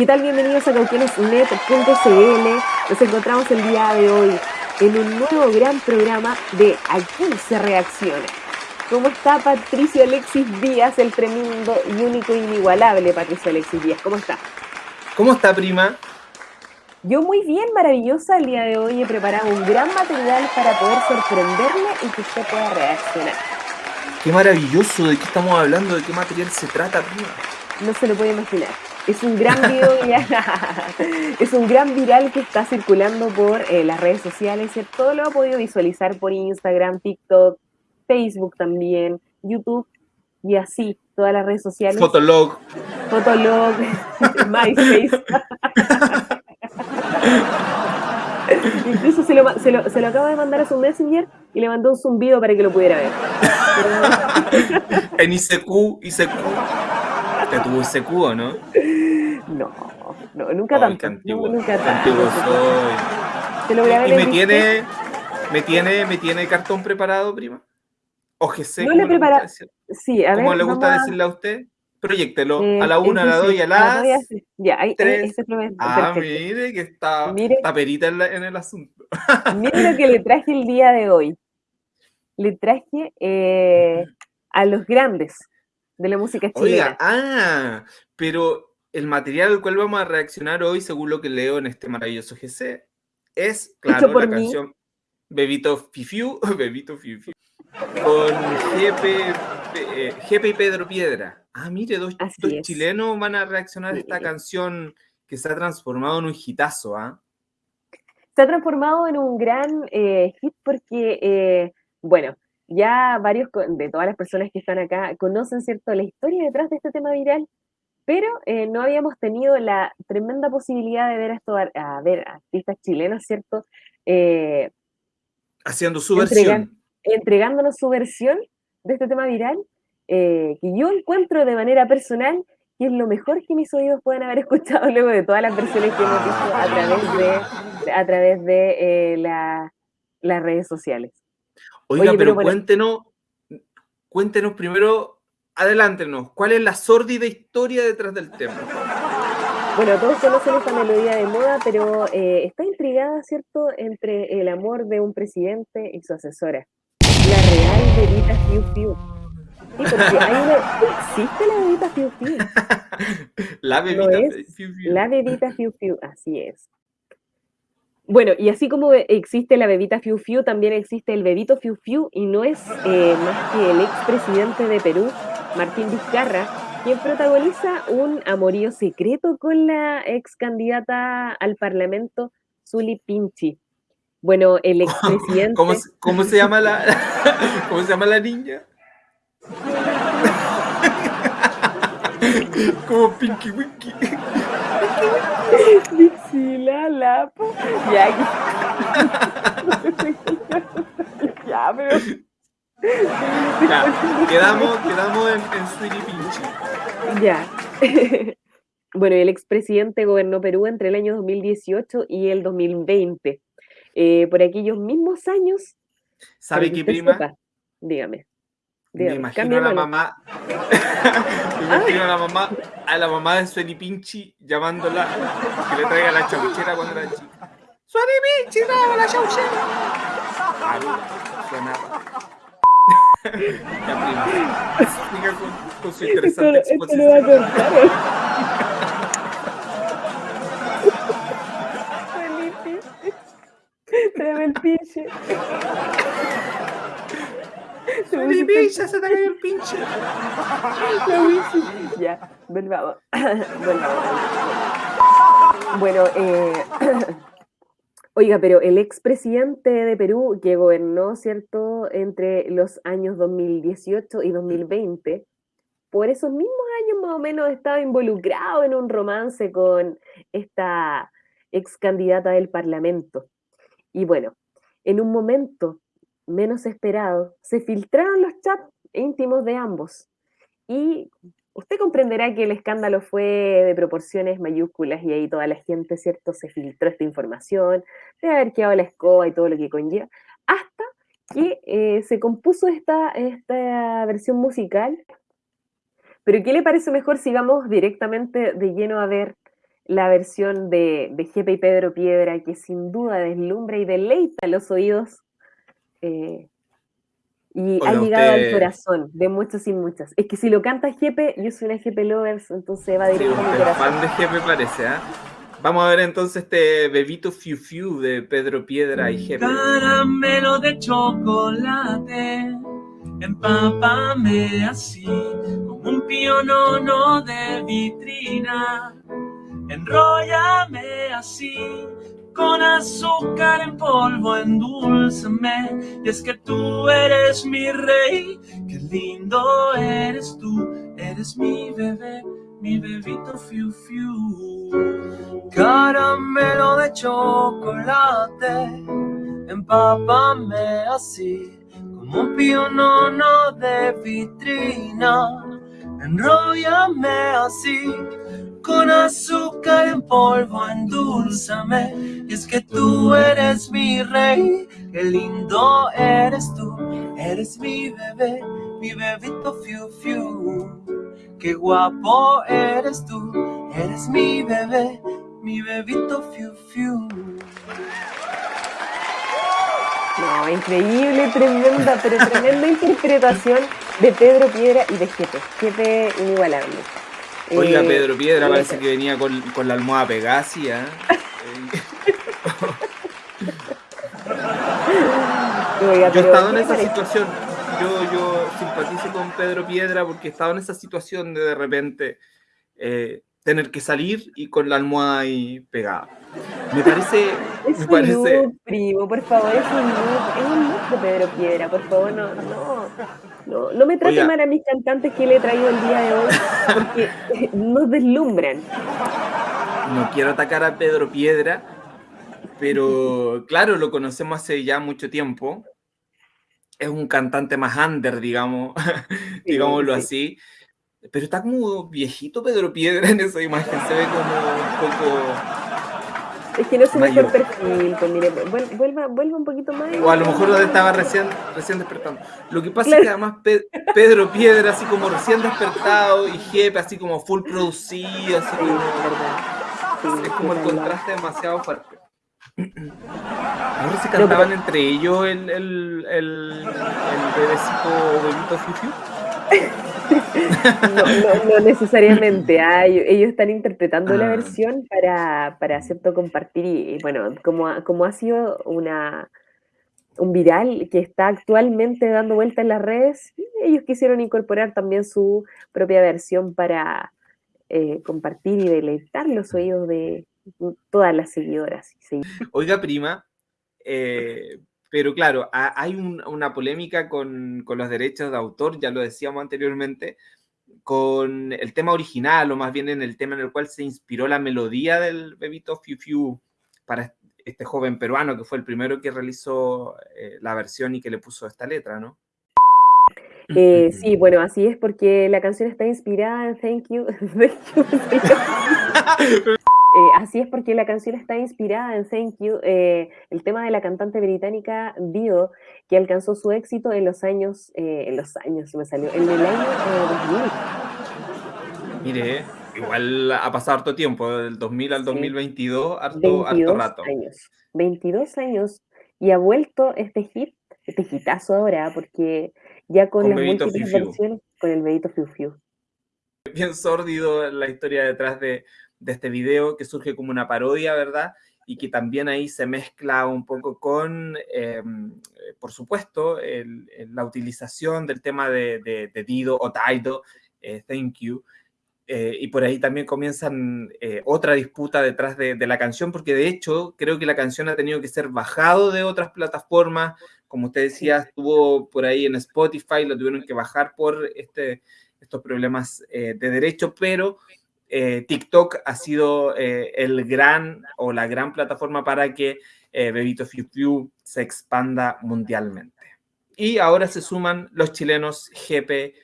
¿Qué tal? Bienvenidos a cauquenesnet.cl. Nos encontramos el día de hoy en un nuevo gran programa de Aquí se reacciona. ¿Cómo está Patricio Alexis Díaz, el tremendo y único e inigualable Patricio Alexis Díaz? ¿Cómo está? ¿Cómo está, prima? Yo muy bien, maravillosa. El día de hoy he preparado un gran material para poder sorprenderle y que usted pueda reaccionar. Qué maravilloso, ¿de qué estamos hablando? ¿De qué material se trata, prima? No se lo puede imaginar. Es un gran video, es un gran viral que está circulando por eh, las redes sociales. Todo lo ha podido visualizar por Instagram, TikTok, Facebook también, YouTube y así, todas las redes sociales. Fotolog. Fotolog, MySpace. Incluso se lo, se, lo, se lo acabo de mandar a su Messenger y le mandó un zumbido para que lo pudiera ver. en ICQ, ICQ. ¿Te tuvo ICQ o no? No, no nunca tanto. antiguo, nunca tanto. soy. y me tiene, me tiene, me tiene cartón preparado, prima. O GC, no le prepara... Sí, a ¿Cómo ver, le gusta decirle a usted? Proyectelo. Eh, a la una, a la dos y a las Ya, ahí, tres. Ese ah, perfecto. mire que está, Mire. está perita en, la- en el asunto. Mire lo que le traje el día de hoy. Le traje eh, a los grandes de la música chilena. Oiga, ah, pero el material al cual vamos a reaccionar hoy, según lo que leo en este maravilloso GC, es, claro, la mí. canción Bebito Fifiu, Bebito Fifiu, con eh, GP y Pedro Piedra. Ah, mire, dos, dos chilenos van a reaccionar a esta canción que se ha transformado en un hitazo, ¿ah? se ha transformado en un gran eh, hit porque, eh, bueno, ya varios de todas las personas que están acá conocen, ¿cierto?, la historia detrás de este tema viral, pero eh, no habíamos tenido la tremenda posibilidad de ver a, estos ar- a ver artistas chilenos, ¿cierto?, Eh, Haciendo su Entregan- versión. entregándonos su versión de este tema viral, eh, que yo encuentro de manera personal que es lo mejor que mis oídos pueden haber escuchado luego de todas las versiones que hemos visto a través de, a través de la- las redes sociales. Oiga, Oye, pero, pero bueno. cuéntenos, cuéntenos primero, adelántenos, ¿cuál es la sórdida historia detrás del tema? Bueno, todos conocen esta melodía de moda, pero eh, está intrigada, ¿cierto?, entre el amor de un presidente y su asesora. La real bebita Fiu Fiu. Sí, porque hay una, existe la bebita Fiu Fiu. La bebita Fiu Fiu. La bebita Fiu Fiu, así es. Bueno, y así como existe la bebita Fiu Fiu, también existe el bebito Fiu Fiu, y no es eh, más que el expresidente de Perú, Martín Vizcarra, quien protagoniza un amorío secreto con la ex candidata al Parlamento, Zuli Pinchi. Bueno, el expresidente... ¿Cómo, cómo se llama la, ¿Cómo se llama la niña? Como Pinky Winky. Dixila. Ya, ya, pero... Ya, quedamos, quedamos en, en Sweetie Pinchy. Ya. bueno, el expresidente gobernó Perú entre el año 2018 y el 2020. Eh, por aquellos mismos años. ¿Sabe qué, prima? sepa, dígame. Me imagino a la mamá. Me imagino a la mamá, a la mamá de Sueni Pinchi llamándola que le traiga la chauchera cuando era chica. ¡Sueni Pinchi, trae la chauchera! Ah, mira, suena. Ya, prima. Siga con, con su Esto, lo- esto lo va a. Felipe. Tráeme el pinche. Sueni Pinchi, se te cayó el pinche. Ya, volvamos. Volvamos. Bueno, eh, oiga, pero el expresidente de Perú que gobernó, ¿cierto?, entre los años 2018 y 2020, por esos mismos años más o menos estaba involucrado en un romance con esta ex candidata del Parlamento. Y bueno, en un momento menos esperado, se filtraron los chats íntimos de ambos. Y usted comprenderá que el escándalo fue de proporciones mayúsculas y ahí toda la gente, ¿cierto?, se filtró esta información, de haber quedado la escoba y todo lo que conlleva, hasta que eh, se compuso esta, esta versión musical. Pero ¿qué le parece mejor si vamos directamente de lleno a ver la versión de, de Jepe y Pedro Piedra, que sin duda deslumbra y deleita los oídos. Eh, y ha llegado al corazón de muchos y muchas. Es que si lo canta Jepe, yo soy una Jepe Lovers, entonces va directo a mi corazón. fan de Jepe parece, ¿ah? Vamos a ver entonces este bebito Fiu Fiu de Pedro Piedra y Jepe. Caramelo de chocolate, empápame así, como un pionono de vitrina. Enróllame así, con azúcar en polvo, endulzame. Y es que tú eres mi rey, qué lindo eres tú, eres mi bebé mi bebito fiu fiu. Caramelo de chocolate, empápame así, como un pionono de vitrina. Enróllame así, con azúcar en polvo, endulzame. Y es que tú eres mi rey, qué lindo eres tú, eres mi bebé, mi bebito fiu fiu. Qué guapo eres tú, eres mi bebé, mi bebito fiu fiu. No, increíble, tremenda, pero tremenda interpretación de Pedro Piedra y de Jepe. Jepe inigualable. Oiga, eh, Pedro Piedra parece que venía con, con la almohada Pegasia. Yo he estado en esa situación yo, yo simpatizo con Pedro Piedra porque estaba en esa situación de de repente eh, tener que salir y con la almohada ahí pegada. Me parece... Es me un parece... Look, primo, por favor, es un look, es un look de Pedro Piedra, por favor, no, no, no, no me trate mal a mis cantantes que le he traído el día de hoy, porque nos deslumbran. No quiero atacar a Pedro Piedra, pero claro, lo conocemos hace ya mucho tiempo es un cantante más under, digamos, digámoslo así. Pero está como viejito Pedro Piedra en esa imagen, se ve como un poco... Es que no se ve por perfil, pues mire, vuelva, vuelva un poquito más. O a lo mejor estaba recién, recién despertando. Lo que pasa es que además Pedro Piedra así como recién despertado y Jepe así como full producido, así como... es como el contraste demasiado fuerte. Ahora se cantaban entre ellos el, el, el, bebecito bebito Fiu no, no, necesariamente. Ah, ellos están interpretando la ah. versión para, para cierto compartir. Y, bueno, como, como ha sido una, un viral que está actualmente dando vuelta en las redes, ellos quisieron incorporar también su propia versión para eh, compartir y deleitar los oídos de, todas las seguidoras. Oiga, prima, eh, pero claro, hay una polémica con, los derechos de autor, ya lo decíamos anteriormente, con el tema original, o más bien en el tema en el cual se inspiró la melodía del Bebito Fiu Fiu para este joven peruano que fue el primero que realizó eh, la versión y que le puso esta letra, ¿no? Eh, sí, bueno, así es porque la canción está inspirada en Thank You. Eh, así es porque la canción está inspirada en Thank You, eh, el tema de la cantante británica Dio, que alcanzó su éxito en los años, eh, en los años, me salió, en el año 2000. Mire, igual ha pasado harto tiempo, del 2000 al 2022, harto, harto rato. años, 22 años, y ha vuelto este hit, este hitazo ahora, porque ya con, las múltiples versiones, con el Bebito Fiu Fiu. Bien sórdido la historia detrás de de este video que surge como una parodia, ¿verdad? Y que también ahí se mezcla un poco con, em, eh, por supuesto, la utilización del tema de, Dido o Taido, eh, Thank You, eh, y por ahí también comienzan otra disputa detrás de, la canción, porque de hecho creo que la canción ha tenido que ser bajado de otras plataformas, como usted decía, estuvo por ahí en Spotify, lo tuvieron que bajar por este, estos problemas de derecho, pero eh, TikTok ha sido eh, el gran o la gran plataforma para que eh, Bebito Fiu Fiu se expanda mundialmente. Y ahora se suman los chilenos GP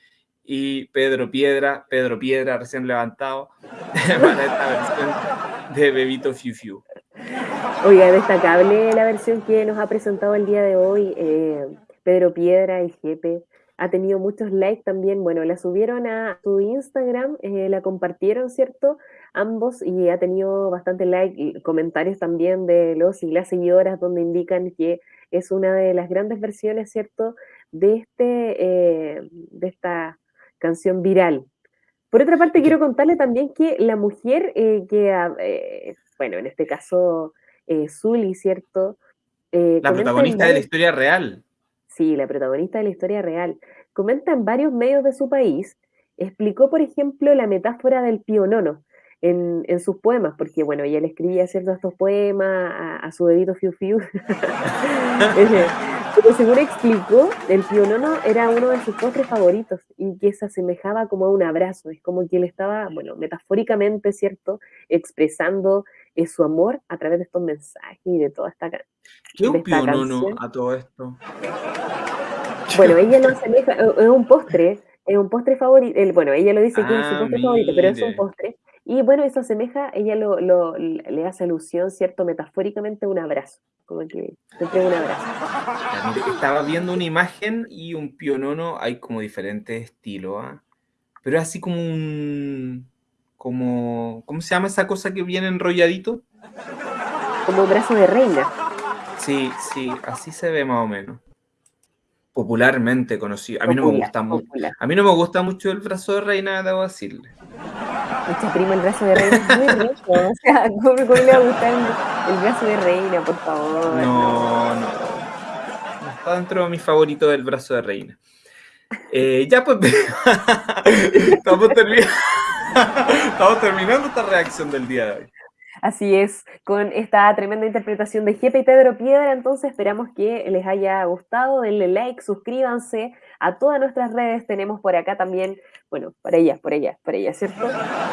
y Pedro Piedra, Pedro Piedra recién levantado para esta versión de Bebito Fiu Fiu. Oiga, destacable la versión que nos ha presentado el día de hoy Pedro Piedra y GP ha tenido muchos likes también. Bueno, la subieron a su Instagram, eh, la compartieron, ¿cierto? Ambos y ha tenido bastante like y comentarios también de los y las seguidoras donde indican que es una de las grandes versiones, ¿cierto? De, este, eh, de esta canción viral. Por otra parte, quiero contarle también que la mujer eh, que, bueno, en este caso, Zully, ¿cierto? la protagonista de la historia real. Sí, la protagonista de la historia real. Comenta en varios medios de su país, explicó, por ejemplo, la metáfora del pionono en, en sus poemas, porque, bueno, ella le escribía ciertos estos poemas a, su dedito fiu fiu. Pero según explicó, el pionono era uno de sus postres favoritos y que se asemejaba como a un abrazo. Es como que él estaba, bueno, metafóricamente, ¿cierto?, expresando eh, su amor a través de estos mensajes y de toda esta, ¿Qué un pionono a todo esto? Bueno, ella lo asemeja, es un postre, es un postre favorito, bueno, ella lo dice que es su ah, postre favorito, pero es un postre. Y bueno, eso asemeja, ella lo, lo, le hace alusión, ¿cierto? Metafóricamente un abrazo, como que te entrega un abrazo. estaba viendo una imagen y un pionono, hay como diferentes estilos, ¿ah? pero es así como un, como, ¿cómo se llama esa cosa que viene enrolladito? Como un brazo de reina. Sí, sí, así se ve más o menos popularmente conocido. A mí no me gusta mucho. A mí no me gusta mucho el brazo de reina, debo decirle. Mucha prima, el brazo de reina es muy rico. O sea, ¿cómo, le va a gustar el, brazo de reina, por favor? No, no. no. está dentro de mi favorito del brazo de reina. Eh, ya pues, estamos, estamos terminando esta reacción del día de hoy. Así es, con esta tremenda interpretación de Jepe y Pedro Piedra, entonces esperamos que les haya gustado, denle like, suscríbanse a todas nuestras redes, tenemos por acá también, bueno, por ella, por ella, por ella, ¿cierto?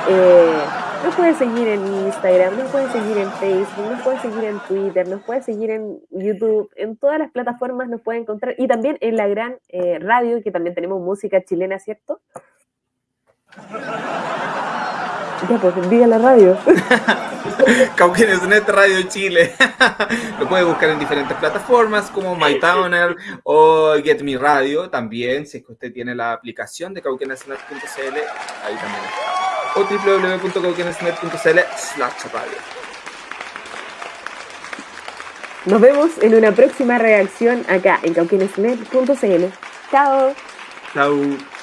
Eh, nos pueden seguir en Instagram, nos pueden seguir en Facebook, nos pueden seguir en Twitter, nos pueden seguir en YouTube, en todas las plataformas nos pueden encontrar, y también en la gran eh, radio, que también tenemos música chilena, ¿cierto? Ya, pues diga la radio. Net Radio Chile. Lo puede buscar en diferentes plataformas como MyTowner o Get Me Radio. También, si es que usted tiene la aplicación de cauquenesnet.cl, ahí también está. O www.cauquenesnet.cl slash radio. Nos vemos en una próxima reacción acá en cauquenesnet.cl. Chao. Chao.